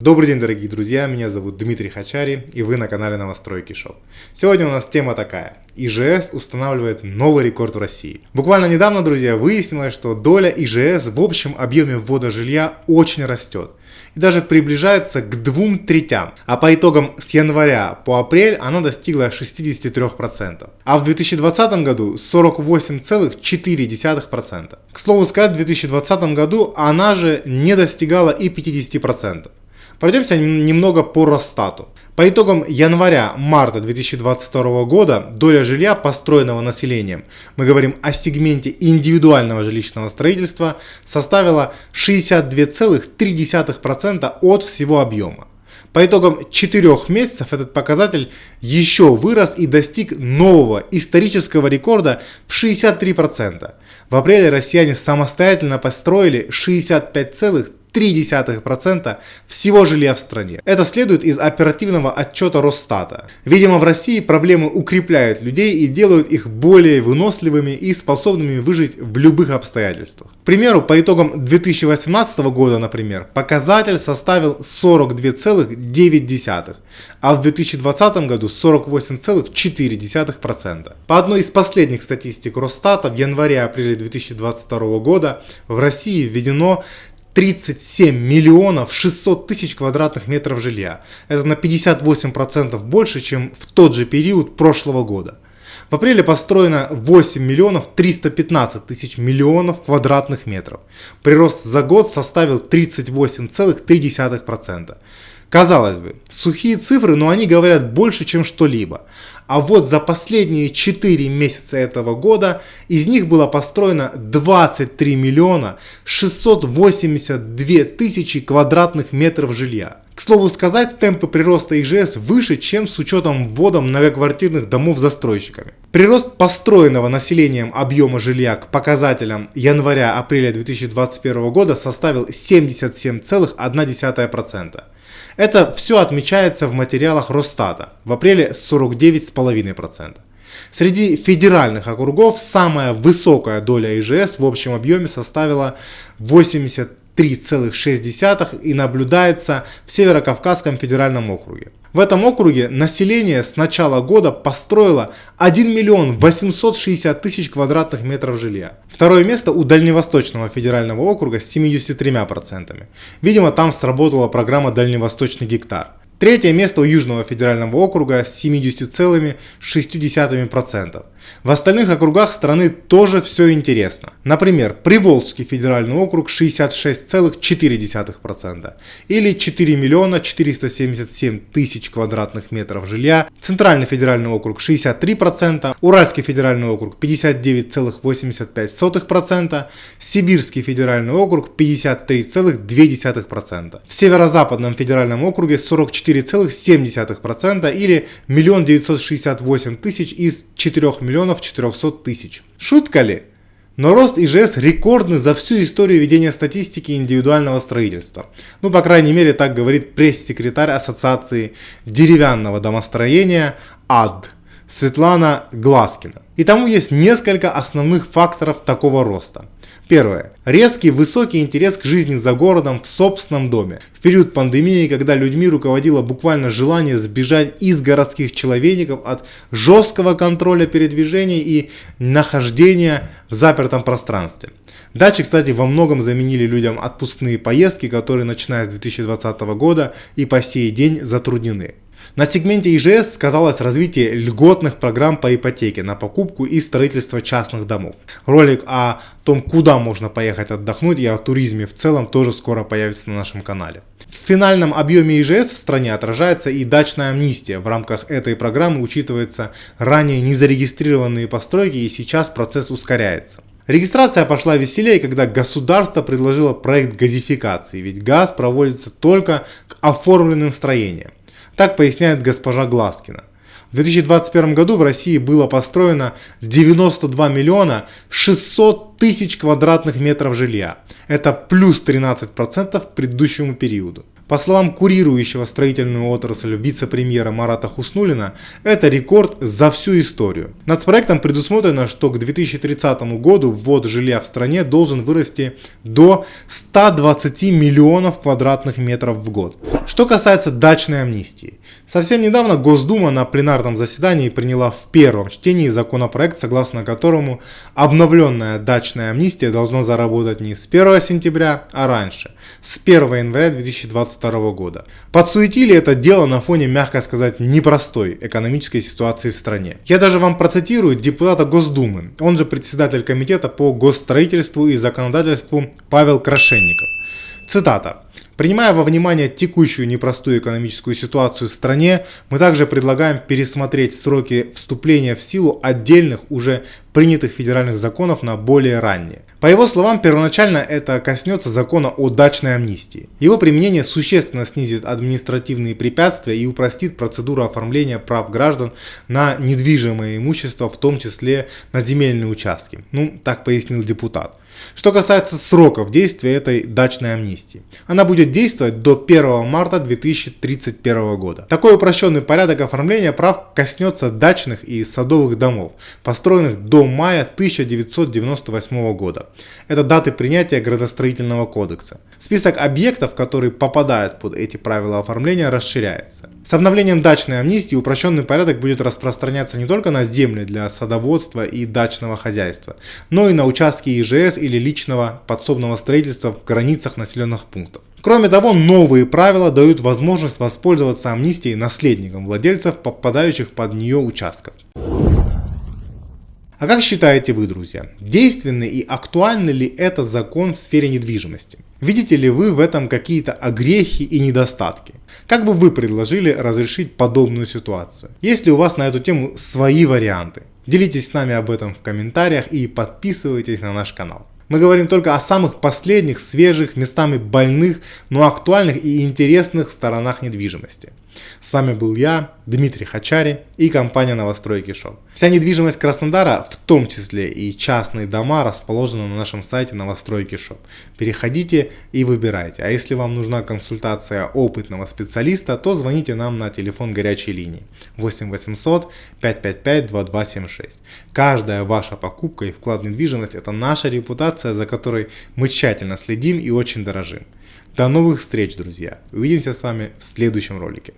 Добрый день, дорогие друзья, меня зовут Дмитрий Хачари, и вы на канале Новостройки Shop. Сегодня у нас тема такая. ИЖС устанавливает новый рекорд в России. Буквально недавно, друзья, выяснилось, что доля ИЖС в общем объеме ввода жилья очень растет. И даже приближается к двум третям. А по итогам с января по апрель она достигла 63%. А в 2020 году 48,4%. К слову сказать, в 2020 году она же не достигала и 50%. Пройдемся немного по Росстату. По итогам января-марта 2022 года доля жилья, построенного населением, мы говорим о сегменте индивидуального жилищного строительства, составила 62,3% от всего объема. По итогам 4 месяцев этот показатель еще вырос и достиг нового исторического рекорда в 63%. В апреле россияне самостоятельно построили 65,3%. 0,3% всего жилья в стране. Это следует из оперативного отчета Росстата. Видимо, в России проблемы укрепляют людей и делают их более выносливыми и способными выжить в любых обстоятельствах. К примеру, по итогам 2018 года, например, показатель составил 42,9, а в 2020 году 48,4%. По одной из последних статистик Росстата в январе-апреле 2022 года в России введено 37 миллионов 600 тысяч квадратных метров жилья. Это на 58% больше, чем в тот же период прошлого года. В апреле построено 8 миллионов 315 тысяч миллионов квадратных метров. Прирост за год составил 38,3%. Казалось бы, сухие цифры, но они говорят больше, чем что-либо. А вот за последние 4 месяца этого года из них было построено 23 миллиона 682 тысячи квадратных метров жилья. К слову сказать, темпы прироста ИЖС выше, чем с учетом ввода многоквартирных домов застройщиками. Прирост построенного населением объема жилья к показателям января-апреля 2021 года составил 77,1%. Это все отмечается в материалах Росстата в апреле 49,5%. Среди федеральных округов самая высокая доля ИЖС в общем объеме составила 80 3,6 и наблюдается в Северо-Кавказском федеральном округе. В этом округе население с начала года построило 1 миллион 860 тысяч квадратных метров жилья. Второе место у Дальневосточного федерального округа с 73%. Видимо там сработала программа Дальневосточный гектар. Третье место у Южного федерального округа с 70,6%. В остальных округах страны тоже все интересно. Например, Приволжский федеральный округ 66,4% или 4 миллиона 477 тысяч квадратных метров жилья. Центральный федеральный округ 63%, Уральский федеральный округ 59,85%, Сибирский федеральный округ 53,2%. В Северо-Западном федеральном округе 44 4,7% или 1 968 тысяч из 4 миллионов 400 тысяч. Шутка ли? Но рост ИЖС рекордный за всю историю ведения статистики индивидуального строительства. Ну, по крайней мере, так говорит пресс-секретарь Ассоциации деревянного домостроения АД Светлана Гласкина. И тому есть несколько основных факторов такого роста. Первое. Резкий высокий интерес к жизни за городом в собственном доме. В период пандемии, когда людьми руководило буквально желание сбежать из городских человейников от жесткого контроля передвижений и нахождения в запертом пространстве. Дачи, кстати, во многом заменили людям отпускные поездки, которые начиная с 2020 года и по сей день затруднены. На сегменте ИЖС сказалось развитие льготных программ по ипотеке на покупку и строительство частных домов. Ролик о том, куда можно поехать отдохнуть и о туризме в целом тоже скоро появится на нашем канале. В финальном объеме ИЖС в стране отражается и дачная амнистия. В рамках этой программы учитываются ранее незарегистрированные постройки и сейчас процесс ускоряется. Регистрация пошла веселее, когда государство предложило проект газификации, ведь газ проводится только к оформленным строениям. Так поясняет госпожа Гласкина. В 2021 году в России было построено 92 миллиона 600 тысяч квадратных метров жилья. Это плюс 13% к предыдущему периоду. По словам курирующего строительную отрасль вице-премьера Марата Хуснулина, это рекорд за всю историю. Над проектом предусмотрено, что к 2030 году ввод жилья в стране должен вырасти до 120 миллионов квадратных метров в год. Что касается дачной амнистии. Совсем недавно Госдума на пленарном заседании приняла в первом чтении законопроект, согласно которому обновленная дачная амнистия должна заработать не с 1 сентября, а раньше, с 1 января 2022 года. Подсуетили это дело на фоне, мягко сказать, непростой экономической ситуации в стране. Я даже вам процитирую депутата Госдумы, он же председатель комитета по госстроительству и законодательству Павел Крашенников. Цитата. Принимая во внимание текущую непростую экономическую ситуацию в стране, мы также предлагаем пересмотреть сроки вступления в силу отдельных уже принятых федеральных законов на более ранние. По его словам, первоначально это коснется закона о дачной амнистии. Его применение существенно снизит административные препятствия и упростит процедуру оформления прав граждан на недвижимое имущество, в том числе на земельные участки. Ну, так пояснил депутат. Что касается сроков действия этой дачной амнистии. Она будет действовать до 1 марта 2031 года. Такой упрощенный порядок оформления прав коснется дачных и садовых домов, построенных до мая 1998 года. Это даты принятия градостроительного кодекса. Список объектов, которые попадают под эти правила оформления, расширяется. С обновлением дачной амнистии упрощенный порядок будет распространяться не только на земли для садоводства и дачного хозяйства, но и на участки ИЖС или личного подсобного строительства в границах населенных пунктов. Кроме того, новые правила дают возможность воспользоваться амнистией наследникам владельцев, попадающих под нее участков. А как считаете вы, друзья, действенный и актуальный ли это закон в сфере недвижимости? Видите ли вы в этом какие-то огрехи и недостатки? Как бы вы предложили разрешить подобную ситуацию? Есть ли у вас на эту тему свои варианты? Делитесь с нами об этом в комментариях и подписывайтесь на наш канал. Мы говорим только о самых последних, свежих, местами больных, но актуальных и интересных сторонах недвижимости. С вами был я, Дмитрий Хачари и компания Новостройки Shop. Вся недвижимость Краснодара, в том числе и частные дома, расположена на нашем сайте Новостройки Shop. Переходите и выбирайте. А если вам нужна консультация опытного специалиста, то звоните нам на телефон горячей линии 8 800 555 2276. Каждая ваша покупка и вклад в недвижимость – это наша репутация, за которой мы тщательно следим и очень дорожим. До новых встреч, друзья. Увидимся с вами в следующем ролике.